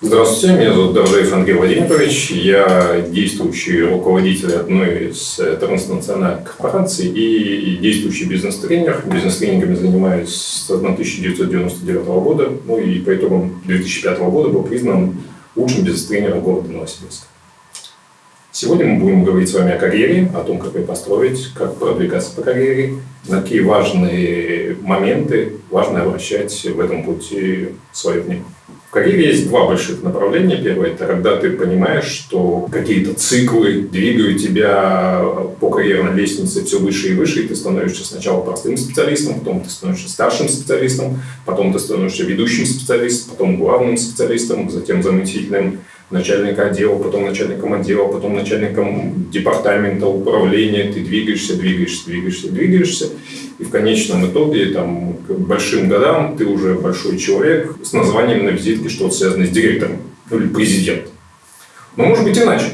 Здравствуйте, меня зовут Доржаев Андрей Владимирович. Я действующий руководитель одной из транснациональных корпораций и действующий бизнес-тренер. Бизнес-тренингами занимаюсь с 1999 года, ну и по итогам 2005 года был признан лучшим бизнес-тренером города Новосибирска. Сегодня мы будем говорить с вами о карьере, о том, как ее построить, как продвигаться по карьере, на какие важные моменты важно обращать в этом пути свое внимание. В карьере есть два больших направления. Первое – это когда ты понимаешь, что какие-то циклы двигают тебя по карьерной лестнице все выше и выше, и ты становишься сначала простым специалистом, потом ты становишься старшим специалистом, потом ты становишься ведущим специалистом, потом главным специалистом, затем заместителем начальника отдела, потом начальником отдела, потом начальником департамента, управления, ты двигаешься, двигаешься, двигаешься, двигаешься, и в конечном итоге там, к большим годам ты уже большой человек с названием на визитке, что-то связанное с директором ну, или президентом. Но может быть иначе.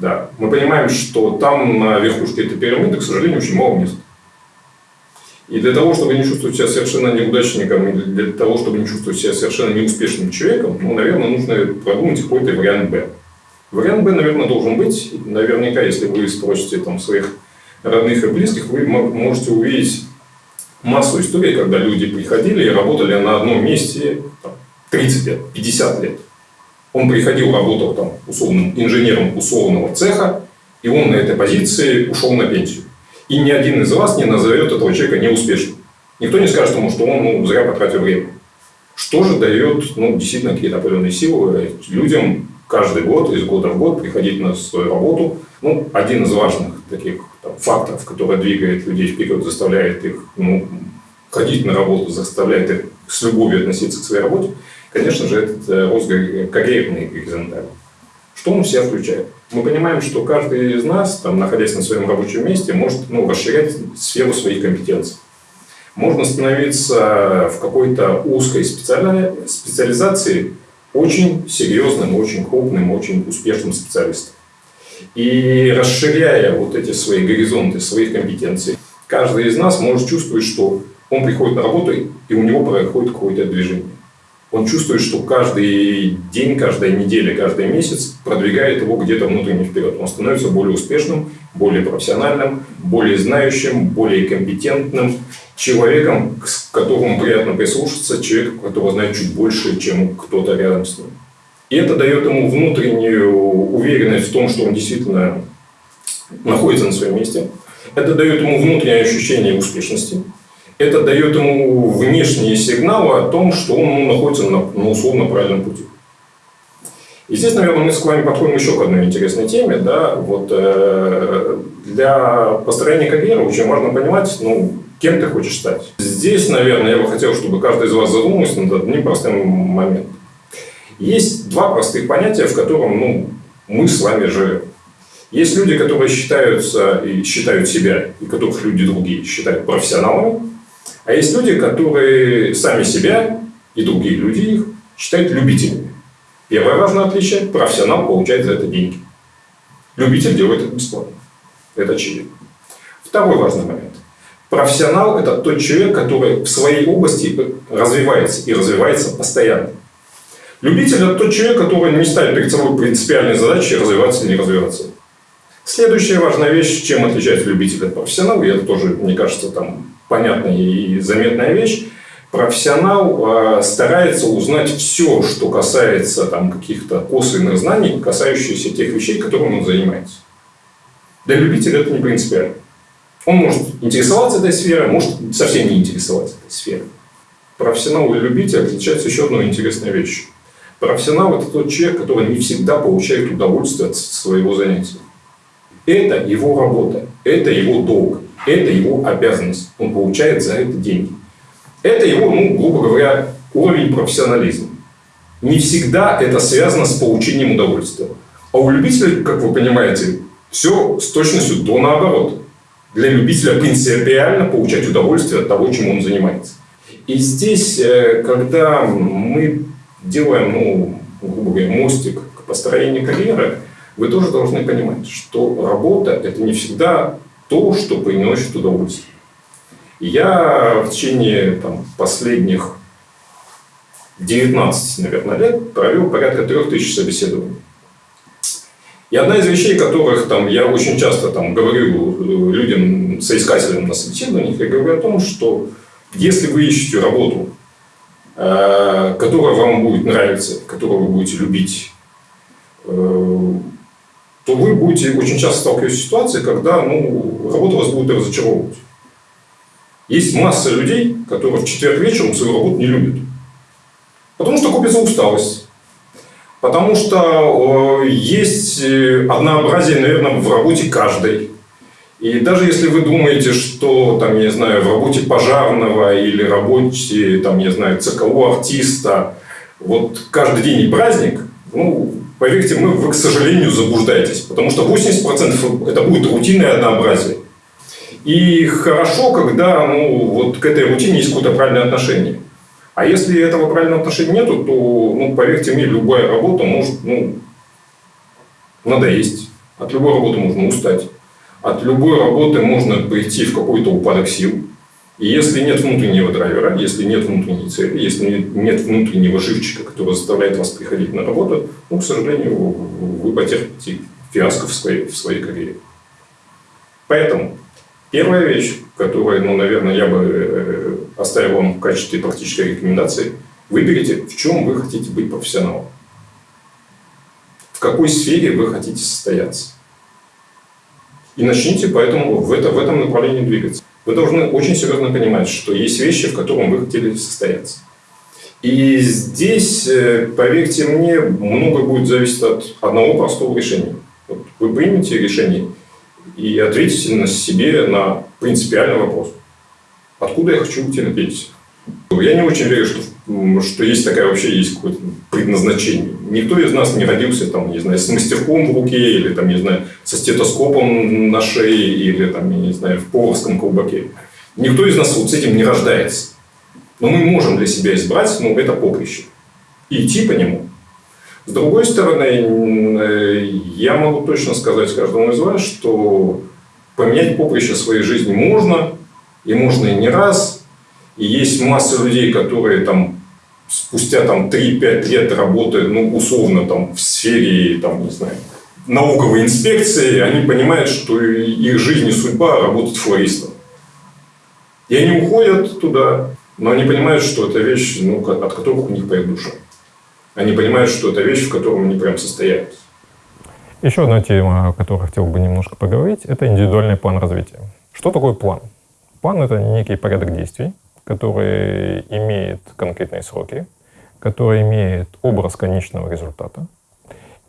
Да. Мы понимаем, что там на верхушке этой пирамиды, к сожалению, очень мало мест. И для того, чтобы не чувствовать себя совершенно неудачником, и для того, чтобы не чувствовать себя совершенно неуспешным человеком, ну, наверное, нужно продумать какой-то вариант «Б». Вариант «Б», наверное, должен быть. Наверняка, если вы спросите там, своих родных и близких, вы можете увидеть массу историй, когда люди приходили и работали на одном месте там, 30 лет, 50 лет. Он приходил, работал там условным инженером условного цеха, и он на этой позиции ушел на пенсию. И ни один из вас не назовет этого человека неуспешным. Никто не скажет ему, что он ну, зря потратил время. Что же дает ну, действительно какие-то определенные силы людям каждый год, из года в год приходить на свою работу. Ну, один из важных таких там, факторов, который двигает людей вперед, заставляет их ну, ходить на работу, заставляет их с любовью относиться к своей работе, конечно же, этот э, рост карьерный горизонтальный. Что он в себя включает? Мы понимаем, что каждый из нас, там, находясь на своем рабочем месте, может ну, расширять сферу своих компетенций. Можно становиться в какой-то узкой специализации очень серьезным, очень крупным, очень успешным специалистом. И расширяя вот эти свои горизонты, своих компетенций, каждый из нас может чувствовать, что он приходит на работу, и у него происходит какое-то движение он чувствует, что каждый день, каждая неделя, каждый месяц продвигает его где-то внутренне вперед. Он становится более успешным, более профессиональным, более знающим, более компетентным человеком, к которому приятно прислушаться, человеком, который знает чуть больше, чем кто-то рядом с ним. И это дает ему внутреннюю уверенность в том, что он действительно находится на своем месте. Это дает ему внутреннее ощущение успешности это дает ему внешние сигналы о том, что он находится на, на условно правильном пути. И здесь, наверное, мы с вами подходим еще к одной интересной теме. Да? Вот, э, для построения карьеры очень важно понимать, ну, кем ты хочешь стать. Здесь, наверное, я бы хотел, чтобы каждый из вас задумался над одним простым моментом. Есть два простых понятия, в котором ну, мы с вами живем. Есть люди, которые считаются и считают себя, и которых люди другие считают профессионалами, а есть люди, которые сами себя и другие люди их считают любителями. Первое важное отличие – профессионал получает за это деньги. Любитель делает это бесплатно. Это очевидно. Второй важный момент. Профессионал – это тот человек, который в своей области развивается и развивается постоянно. Любитель – это тот человек, который не ставит перед собой принципиальные задачи развиваться или не развиваться. Следующая важная вещь, чем отличается любитель от профессионала, и это тоже, мне кажется, там понятная и заметная вещь. Профессионал э, старается узнать все, что касается там, каких-то косвенных знаний, касающихся тех вещей, которыми он занимается. Для любителя это не принципиально. Он может интересоваться этой сферой, может совсем не интересоваться этой сферой. Профессионал и любитель отличаются еще одной интересной вещью. Профессионал – это тот человек, который не всегда получает удовольствие от своего занятия. Это его работа, это его долг. Это его обязанность. Он получает за это деньги. Это его, ну, грубо говоря, уровень профессионализма. Не всегда это связано с получением удовольствия. А у любителей, как вы понимаете, все с точностью до наоборот. Для любителя принципиально получать удовольствие от того, чем он занимается. И здесь, э, когда мы делаем, ну, грубо говоря, мостик к построению карьеры, вы тоже должны понимать, что работа – это не всегда то, что приносит удовольствие. я в течение там, последних 19, наверное, лет провел порядка 3000 собеседований. И одна из вещей, которых там, я очень часто там, говорю людям, соискателям на собеседованиях, я говорю о том, что если вы ищете работу, э, которая вам будет нравиться, которую вы будете любить, э, то вы будете очень часто сталкиваться с ситуацией, когда ну, работа вас будет разочаровывать. Есть масса людей, которые в четверг вечером свою работу не любят. Потому что купится усталость. Потому что э, есть э, однообразие, наверное, в работе каждой. И даже если вы думаете, что, там, я не знаю, в работе пожарного или работе, там, я знаю, ЦКО артиста, вот каждый день и праздник, ну, поверьте, мы, вы, к сожалению, заблуждаетесь. Потому что 80% это будет рутинное однообразие. И хорошо, когда ну, вот к этой рутине есть какое-то правильное отношение. А если этого правильного отношения нету, то, ну, поверьте мне, любая работа может ну, надоесть. От любой работы можно устать. От любой работы можно прийти в какой-то упадок сил. И если нет внутреннего драйвера, если нет внутренней цели, если нет внутреннего живчика, который заставляет вас приходить на работу, ну, к сожалению, вы потерпите фиаско в своей, в своей карьере. Поэтому Первая вещь, которую, ну, наверное, я бы э, оставил вам в качестве практической рекомендации, выберите, в чем вы хотите быть профессионалом. В какой сфере вы хотите состояться. И начните поэтому в, это, в этом направлении двигаться. Вы должны очень серьезно понимать, что есть вещи, в которых вы хотели состояться. И здесь, э, поверьте мне, много будет зависеть от одного простого решения. Вот вы примете решение – и ответите на себе на принципиальный вопрос. Откуда я хочу уйти на пенсию? Я не очень верю, что, что есть такая вообще есть какое-то предназначение. Никто из нас не родился там, не знаю, с мастерком в руке, или там, не знаю, со стетоскопом на шее, или там, не знаю, в поварском колбаке. Никто из нас вот с этим не рождается. Но мы можем для себя избрать, ну, это поприще. И идти по нему. С другой стороны, э, я могу точно сказать каждому из вас, что поменять поприще своей жизни можно, и можно и не раз. И есть масса людей, которые там спустя там 3-5 лет работают, ну, условно, там, в сфере, там, не знаю, налоговой инспекции, они понимают, что их жизнь и судьба работать флористом. И они уходят туда, но они понимают, что это вещь, ну, от которых у них поет душа. Они понимают, что это вещь, в которой они прям состоят. Еще одна тема, о которой хотел бы немножко поговорить, это индивидуальный план развития. Что такое план? План — это некий порядок действий, который имеет конкретные сроки, который имеет образ конечного результата,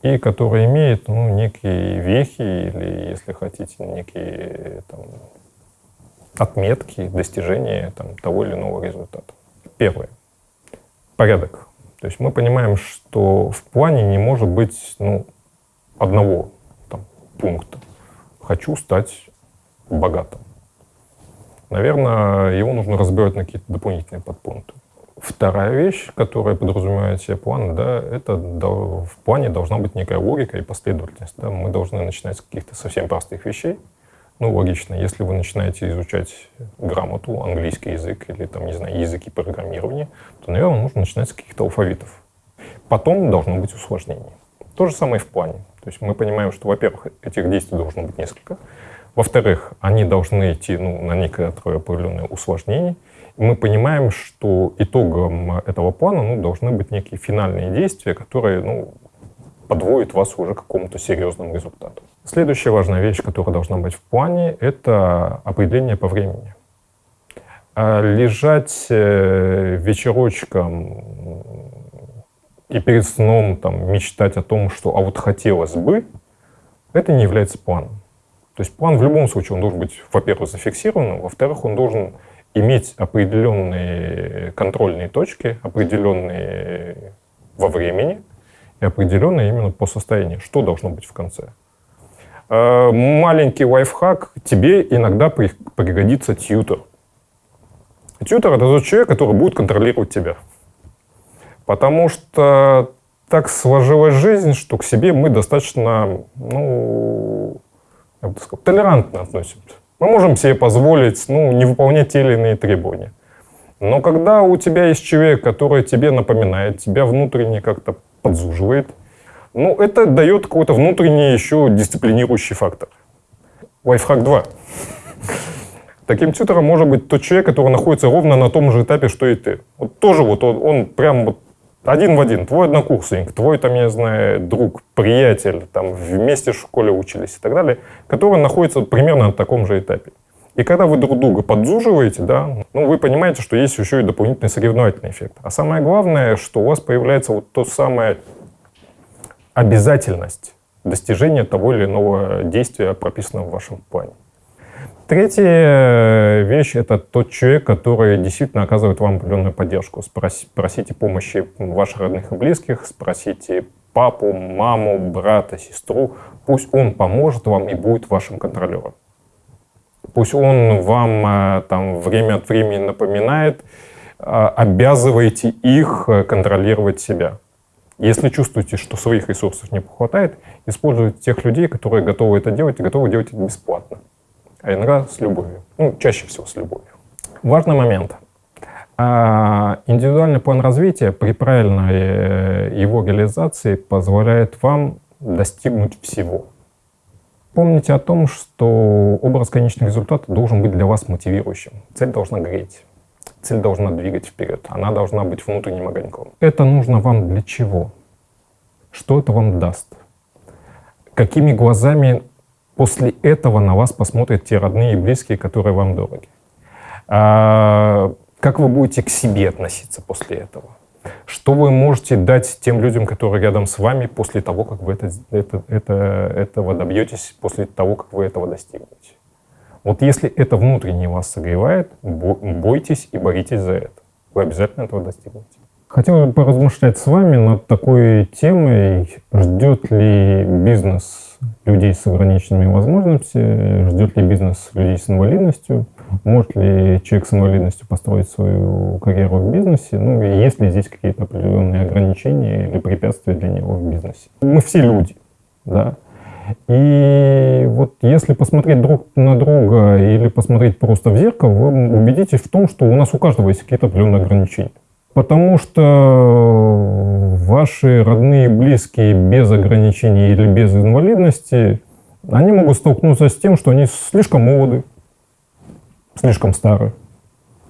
и который имеет ну, некие вехи или, если хотите, некие там, отметки достижения там, того или иного результата. Первое. Порядок. То есть мы понимаем, что в плане не может быть ну, одного там, пункта. Хочу стать богатым. Наверное, его нужно разбирать на какие-то дополнительные подпункты. Вторая вещь, которая подразумевает себе план, да, это в плане должна быть некая логика и последовательность. Да. Мы должны начинать с каких-то совсем простых вещей, ну, логично, если вы начинаете изучать грамоту, английский язык или, там, не знаю, языки программирования, то, наверное, нужно начинать с каких-то алфавитов. Потом должно быть усложнение. То же самое и в плане. То есть мы понимаем, что, во-первых, этих действий должно быть несколько. Во-вторых, они должны идти ну, на некоторое определенное усложнение. И мы понимаем, что итогом этого плана ну, должны быть некие финальные действия, которые ну, подводят вас уже к какому-то серьезному результату. Следующая важная вещь, которая должна быть в плане, это определение по времени. А лежать э, вечерочком и перед сном там, мечтать о том, что «а вот хотелось бы», это не является планом. То есть план в любом случае он должен быть, во-первых, зафиксированным, во-вторых, он должен иметь определенные контрольные точки, определенные во времени и определенные именно по состоянию, что должно быть в конце. Э, маленький лайфхак, тебе иногда пригодится тьютер. Тьютер — это тот человек, который будет контролировать тебя. Потому что так сложилась жизнь, что к себе мы достаточно, ну, я бы сказал, толерантно относимся. Мы можем себе позволить ну, не выполнять те или иные требования. Но когда у тебя есть человек, который тебе напоминает, тебя внутренне как-то подзуживает, ну, это дает какой-то внутренний еще дисциплинирующий фактор. Лайфхак 2. Таким тьютором может быть тот человек, который находится ровно на том же этапе, что и ты. Вот тоже вот он, он прям вот один в один, твой однокурсник, твой, там, я знаю, друг, приятель, там, вместе в школе учились и так далее, который находится примерно на таком же этапе. И когда вы друг друга подзуживаете, да, ну, вы понимаете, что есть еще и дополнительный соревновательный эффект. А самое главное, что у вас появляется вот то самое обязательность достижения того или иного действия, прописанного в вашем плане. Третья э, вещь — это тот человек, который действительно оказывает вам определенную поддержку. Спроси, просите помощи ваших родных и близких, спросите папу, маму, брата, сестру. Пусть он поможет вам и будет вашим контролером. Пусть он вам э, там время от времени напоминает, э, обязывайте их контролировать себя. Если чувствуете, что своих ресурсов не хватает, используйте тех людей, которые готовы это делать и готовы делать это бесплатно. А иногда с любовью. Ну, чаще всего с любовью. Важный момент. А индивидуальный план развития при правильной э, его реализации позволяет вам достигнуть всего. Помните о том, что образ конечного результата должен быть для вас мотивирующим. Цель должна греть. Цель должна двигать вперед. Она должна быть внутренним огоньком. Это нужно вам для чего? Что это вам даст? Какими глазами после этого на вас посмотрят те родные и близкие, которые вам дороги? А, как вы будете к себе относиться после этого? Что вы можете дать тем людям, которые рядом с вами после того, как вы это, это, это, этого добьетесь, после того, как вы этого достигнете? Вот если это внутренне вас согревает, бойтесь и боритесь за это. Вы обязательно этого достигнете. Хотел бы поразмышлять с вами над такой темой, ждет ли бизнес людей с ограниченными возможностями, ждет ли бизнес людей с инвалидностью, может ли человек с инвалидностью построить свою карьеру в бизнесе, ну и есть ли здесь какие-то определенные ограничения или препятствия для него в бизнесе. Мы все люди, да, и вот если посмотреть друг на друга или посмотреть просто в зеркало, вы убедитесь в том, что у нас у каждого есть какие-то определенные ограничения. Потому что ваши родные, близкие без ограничений или без инвалидности, они могут столкнуться с тем, что они слишком молоды, слишком стары,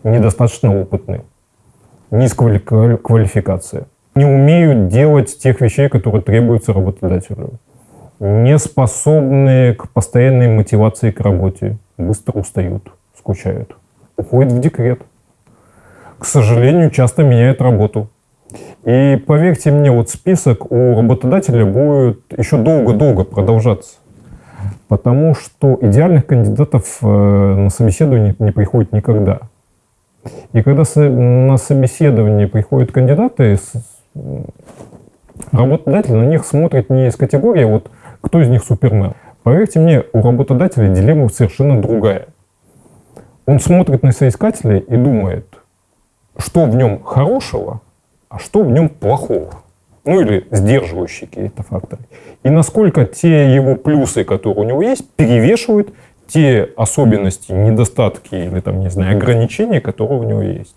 недостаточно опытны, низкая квалификация, не умеют делать тех вещей, которые требуются работодателю не способны к постоянной мотивации к работе, быстро устают, скучают, уходят в декрет. К сожалению, часто меняют работу. И поверьте мне, вот список у работодателя будет еще долго-долго продолжаться. Потому что идеальных кандидатов э, на собеседование не приходит никогда. И когда на собеседование приходят кандидаты, работодатель на них смотрит не из категории вот кто из них супермен? Поверьте мне, у работодателя дилемма совершенно другая. Он смотрит на соискателя и думает, что в нем хорошего, а что в нем плохого. Ну или сдерживающие какие-то факторы. И насколько те его плюсы, которые у него есть, перевешивают те особенности, недостатки или там, не знаю, ограничения, которые у него есть.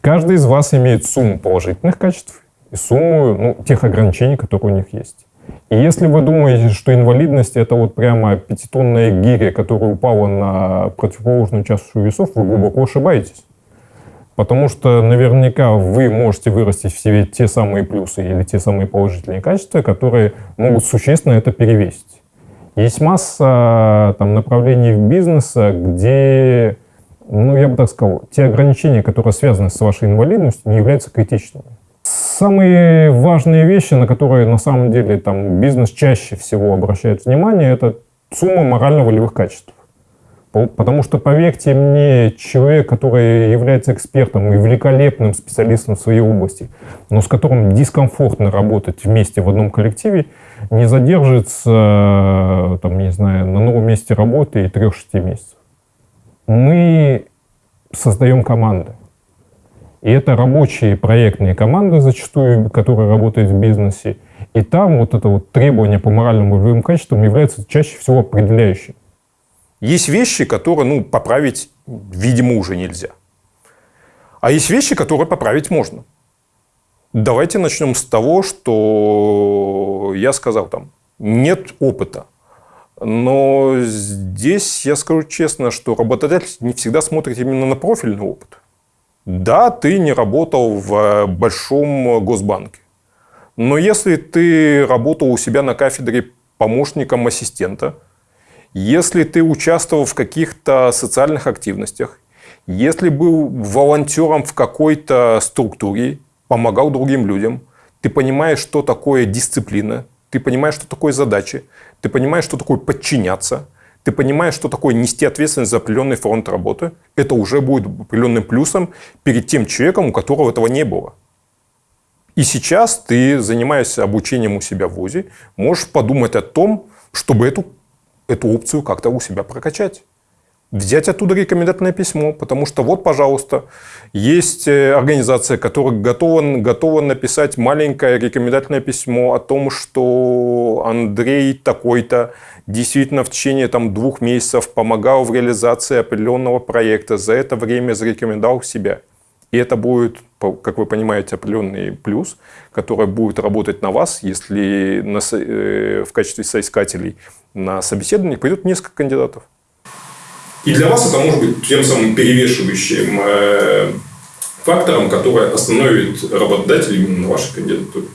Каждый из вас имеет сумму положительных качеств и сумму ну, тех ограничений, которые у них есть. И если вы думаете, что инвалидность это вот прямо пятитонная гиря, которая упала на противоположную чашу весов, вы глубоко ошибаетесь. Потому что наверняка вы можете вырастить в себе те самые плюсы или те самые положительные качества, которые могут существенно это перевесить. Есть масса там, направлений в бизнесе, где, ну, я бы так сказал, те ограничения, которые связаны с вашей инвалидностью, не являются критичными. Самые важные вещи, на которые на самом деле там, бизнес чаще всего обращает внимание, это сумма морально-волевых качеств. Потому что, поверьте мне, человек, который является экспертом и великолепным специалистом в своей области, но с которым дискомфортно работать вместе в одном коллективе, не задержится, там, не знаю, на новом месте работы и 3-6 месяцев. Мы создаем команды. И это рабочие проектные команды зачастую, которые работают в бизнесе. И там вот это вот требование по моральным и волевым качествам является чаще всего определяющим. Есть вещи, которые ну, поправить, видимо, уже нельзя. А есть вещи, которые поправить можно. Давайте начнем с того, что я сказал там. Нет опыта. Но здесь я скажу честно, что работодатель не всегда смотрит именно на профильный опыт. Да, ты не работал в большом госбанке. Но если ты работал у себя на кафедре помощником ассистента, если ты участвовал в каких-то социальных активностях, если был волонтером в какой-то структуре, помогал другим людям, ты понимаешь, что такое дисциплина, ты понимаешь, что такое задачи, ты понимаешь, что такое подчиняться, ты понимаешь, что такое нести ответственность за определенный фронт работы, это уже будет определенным плюсом перед тем человеком, у которого этого не было. И сейчас ты, занимаясь обучением у себя в ВУЗе, можешь подумать о том, чтобы эту, эту опцию как-то у себя прокачать взять оттуда рекомендательное письмо, потому что вот, пожалуйста, есть э, организация, которая готова, готова написать маленькое рекомендательное письмо о том, что Андрей такой-то действительно в течение там, двух месяцев помогал в реализации определенного проекта, за это время зарекомендовал себя. И это будет, как вы понимаете, определенный плюс, который будет работать на вас, если на, э, в качестве соискателей на собеседование пойдет несколько кандидатов. И для вас это может быть тем самым перевешивающим э, фактором, который остановит работодателя именно на вашей кандидатуре.